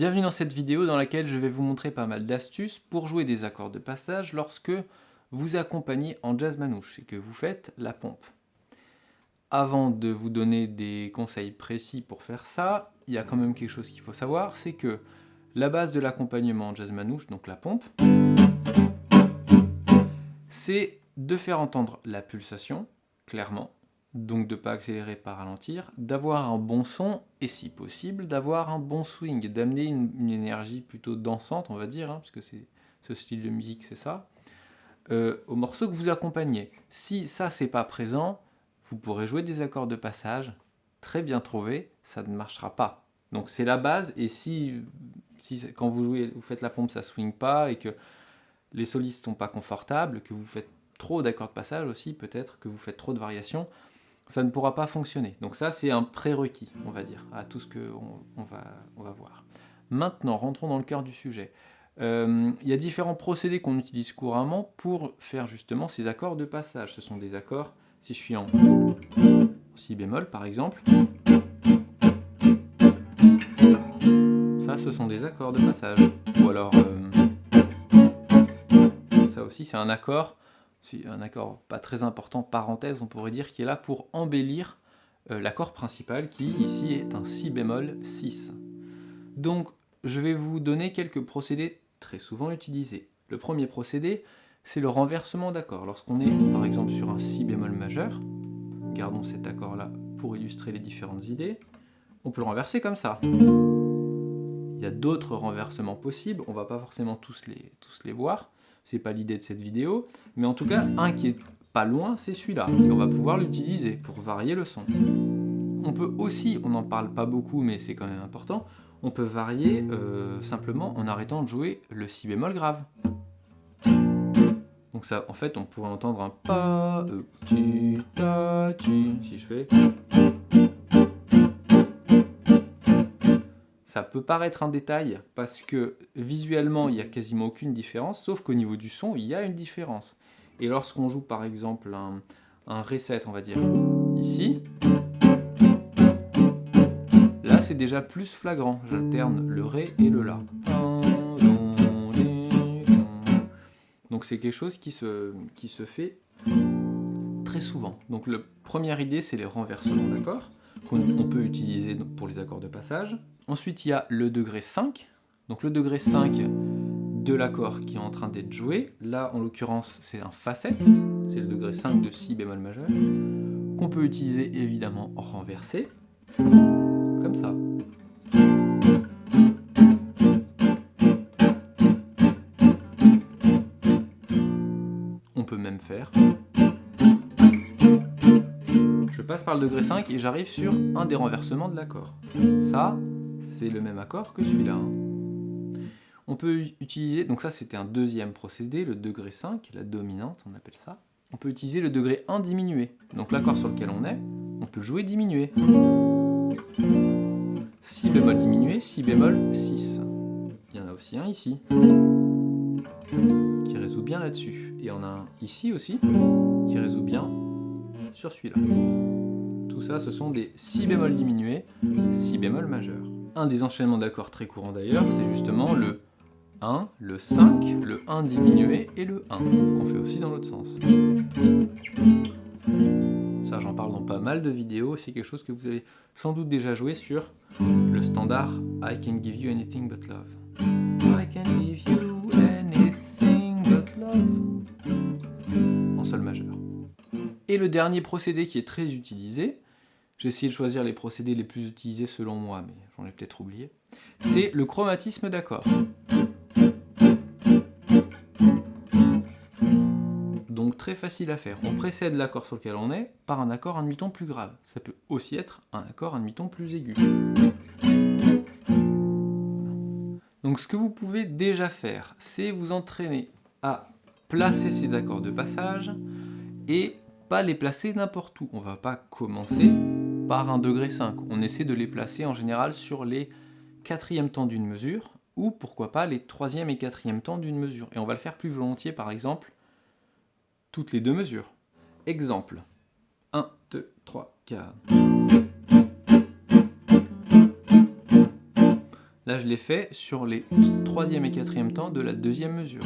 Bienvenue dans cette vidéo dans laquelle je vais vous montrer pas mal d'astuces pour jouer des accords de passage lorsque vous accompagnez en jazz manouche et que vous faites la pompe. Avant de vous donner des conseils précis pour faire ça, il y a quand même quelque chose qu'il faut savoir, c'est que la base de l'accompagnement en jazz manouche, donc la pompe, c'est de faire entendre la pulsation, clairement, donc de ne pas accélérer, pas ralentir, d'avoir un bon son, et si possible, d'avoir un bon swing, d'amener une, énergie plutôt dansante, on va dire, hein, parce que c'est ce style de musique, c'est ça, euh, au morceau que vous accompagnez. Si ça, c'est pas présent, vous pourrez jouer des accords de passage, très bien trouvés, ça ne marchera pas. Donc c'est la base, et si, si quand vous jouez, vous faites la pompe, ça swing pas, et que les solistes sont pas confortables, que vous faites trop d'accords de passage aussi, peut-être, que vous faites trop de variations, ça ne pourra pas fonctionner. Donc ça, c'est un prérequis, on va dire, à tout ce qu'on on va, on va voir. Maintenant, rentrons dans le cœur du sujet. Euh, il y a différents procédés qu'on utilise couramment pour faire justement ces accords de passage. Ce sont des accords, si je suis en si bémol par exemple, ça ce sont des accords de passage. Ou alors, euh, ça aussi c'est un accord c'est un accord pas très important, parenthèse, on pourrait dire, qui est là pour embellir euh, l'accord principal, qui ici est un si bémol 6. Donc, je vais vous donner quelques procédés très souvent utilisés. Le premier procédé, c'est le renversement d'accord. Lorsqu'on est, par exemple, sur un si bémol majeur, gardons cet accord-là pour illustrer les différentes idées, on peut le renverser comme ça. Il y a d'autres renversements possibles, on va pas forcément tous les voir, c'est pas l'idée de cette vidéo, mais en tout cas, un qui est pas loin, c'est celui-là, et on va pouvoir l'utiliser pour varier le son. On peut aussi, on n'en parle pas beaucoup, mais c'est quand même important, on peut varier euh, simplement en arrêtant de jouer le si bémol grave. Donc ça, en fait, on pourrait entendre un pa, euh, ta, tu, si je fais... Ça peut paraître un détail parce que visuellement il n'y a quasiment aucune différence, sauf qu'au niveau du son il y a une différence. Et lorsqu'on joue par exemple un, un reset, on va dire, ici, là c'est déjà plus flagrant. J'alterne le ré et le la. Donc c'est quelque chose qui se, qui se fait très souvent. Donc la première idée c'est les renversements d'accords qu'on peut utiliser pour les accords de passage. Ensuite, il y a le degré 5. Donc le degré 5 de l'accord qui est en train d'être joué. Là, en l'occurrence, c'est un facette. C'est le degré 5 de si bémol majeur. Qu'on peut utiliser évidemment renversé. Comme ça. On peut même faire passe par le degré 5 et j'arrive sur un des renversements de l'accord. Ça, c'est le même accord que celui-là. Hein. On peut utiliser, donc ça c'était un deuxième procédé, le degré 5, la dominante on appelle ça. On peut utiliser le degré 1 diminué. Donc l'accord sur lequel on est, on peut jouer diminué. Si bémol diminué, si bémol 6. Il y en a aussi un ici, qui résout bien là-dessus. Et on a un ici aussi, qui résout bien sur celui-là. Tout ça, ce sont des si bémol diminués, si bémol majeur. Un des enchaînements d'accords très courants d'ailleurs, c'est justement le 1, le 5, le 1 diminué et le 1, qu'on fait aussi dans l'autre sens. Ça, j'en parle dans pas mal de vidéos, c'est quelque chose que vous avez sans doute déjà joué sur le standard I can give you anything but love. I can give you anything but love. En sol majeur. Et le dernier procédé qui est très utilisé, j'ai essayé de choisir les procédés les plus utilisés selon moi, mais j'en ai peut-être oublié, c'est le chromatisme d'accord. Donc très facile à faire. On précède l'accord sur lequel on est par un accord un demi-ton plus grave. Ça peut aussi être un accord un demi-ton plus aigu. Donc ce que vous pouvez déjà faire, c'est vous entraîner à placer ces accords de passage et pas les placer n'importe où. On va pas commencer par un degré 5. On essaie de les placer en général sur les quatrièmes temps d'une mesure, ou pourquoi pas les troisième et quatrième temps d'une mesure. Et on va le faire plus volontiers par exemple toutes les deux mesures. Exemple. 1, 2, 3, 4. Là, je l'ai fait sur les troisième et quatrième temps de la deuxième mesure.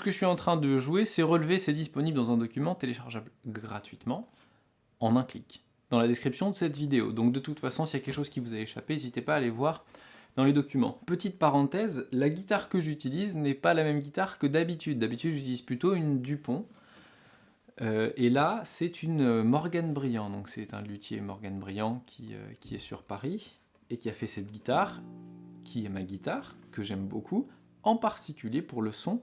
Ce que je suis en train de jouer, c'est relevé, c'est disponible dans un document téléchargeable gratuitement en un clic dans la description de cette vidéo. Donc de toute façon, s'il y a quelque chose qui vous a échappé, n'hésitez pas à aller voir dans les documents. Petite parenthèse, la guitare que j'utilise n'est pas la même guitare que d'habitude. D'habitude, j'utilise plutôt une Dupont. Euh, et là, c'est une Morgan Briand. Donc c'est un luthier Morgan Briand euh, qui est sur Paris et qui a fait cette guitare, qui est ma guitare, que j'aime beaucoup, en particulier pour le son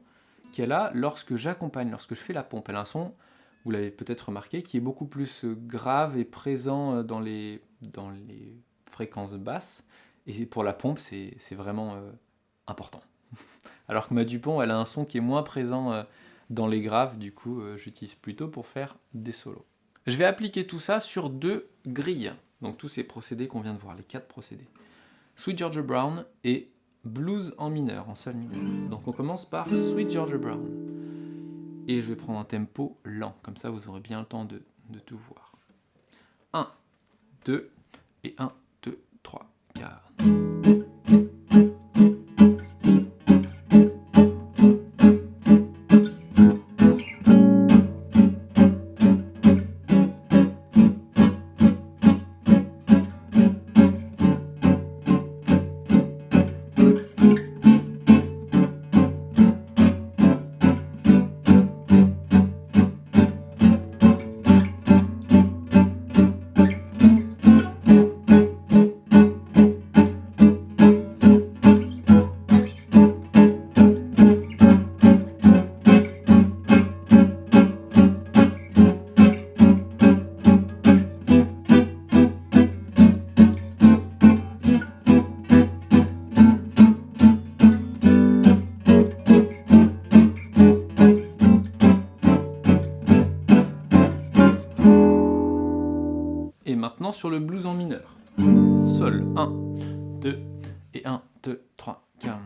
qu'elle a lorsque j'accompagne, lorsque je fais la pompe. Elle a un son vous l'avez peut-être remarqué, qui est beaucoup plus euh, grave et présent euh, dans les, dans les fréquences basses. Et pour la pompe, c'est vraiment euh, important. Alors que ma Dupont, elle a un son qui est moins présent dans les graves, du coup, j'utilise plutôt pour faire des solos. Je vais appliquer tout ça sur deux grilles. Donc tous ces procédés qu'on vient de voir, les quatre procédés. Sweet Georgia Brown et Blues en mineur, en sol mineur. Donc on commence par Sweet Georgia Brown et je vais prendre un tempo lent, comme ça vous aurez bien le temps de, de tout voir. 1, 2 et 1, 2, 3, sur le blues en mineur. Sol, 1, 2, et 1, 2, 3, 4.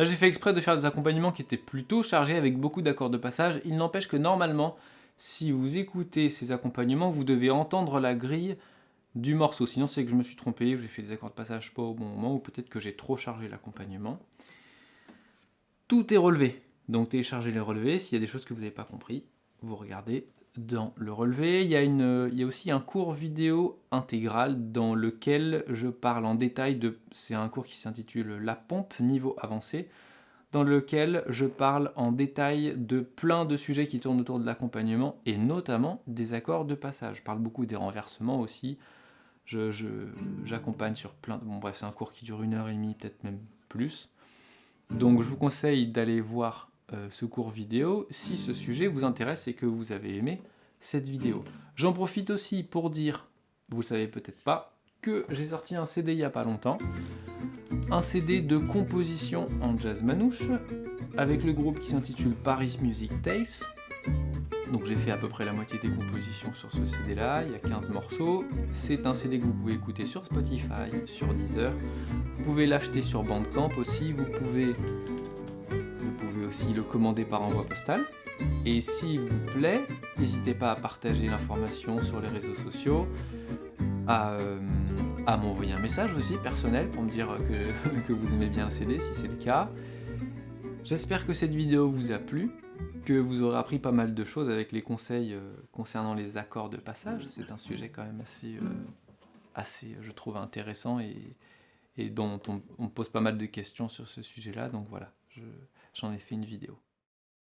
Là, j'ai fait exprès de faire des accompagnements qui étaient plutôt chargés avec beaucoup d'accords de passage. Il n'empêche que normalement, si vous écoutez ces accompagnements, vous devez entendre la grille du morceau. Sinon, c'est que je me suis trompé, j'ai fait des accords de passage pas au bon moment, ou peut-être que j'ai trop chargé l'accompagnement. Tout est relevé. Donc téléchargez les relevés. S'il y a des choses que vous n'avez pas compris, vous regardez dans le relevé. Il y, a aussi un cours vidéo intégral dans lequel je parle en détail de... C'est un cours qui s'intitule « La pompe niveau avancé » dans lequel je parle en détail de plein de sujets qui tournent autour de l'accompagnement et notamment des accords de passage. Je parle beaucoup des renversements aussi. J'accompagne sur plein... Bref, c'est un cours qui dure une heure et demie, peut-être même plus. Donc je vous conseille d'aller voir euh, ce cours vidéo si ce sujet vous intéresse et que vous avez aimé cette vidéo. J'en profite aussi pour dire, vous savez peut-être pas, que j'ai sorti un CD il n'y a pas longtemps, un CD de composition en jazz manouche, avec le groupe qui s'intitule Paris Music Tales. Donc j'ai fait à peu près la moitié des compositions sur ce CD là, il y a 15 morceaux. C'est un CD que vous pouvez écouter sur Spotify, sur Deezer. Vous pouvez l'acheter sur Bandcamp aussi, vous pouvez aussi le commander par envoi postal. Et s'il vous plaît, n'hésitez pas à partager l'information sur les réseaux sociaux, à, euh, m'envoyer un message aussi personnel pour me dire que, que vous aimez bien le CD si c'est le cas. J'espère que cette vidéo vous a plu, que vous aurez appris pas mal de choses avec les conseils euh, concernant les accords de passage. C'est un sujet quand même assez, euh, assez, je trouve, intéressant et, et dont on, on, pose pas mal de questions sur ce sujet-là. Donc voilà, j'en ai fait une vidéo.